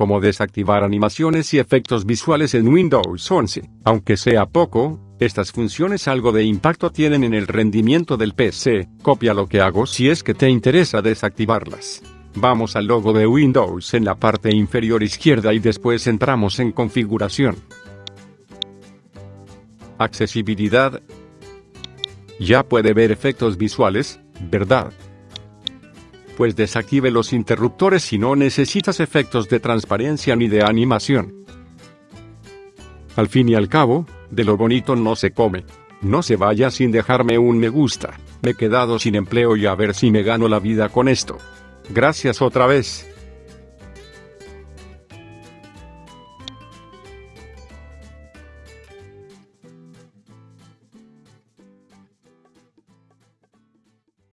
como desactivar animaciones y efectos visuales en Windows 11. Aunque sea poco, estas funciones algo de impacto tienen en el rendimiento del PC. Copia lo que hago si es que te interesa desactivarlas. Vamos al logo de Windows en la parte inferior izquierda y después entramos en configuración. Accesibilidad. Ya puede ver efectos visuales, ¿verdad? Pues desactive los interruptores si no necesitas efectos de transparencia ni de animación. Al fin y al cabo, de lo bonito no se come. No se vaya sin dejarme un me gusta. Me he quedado sin empleo y a ver si me gano la vida con esto. Gracias otra vez.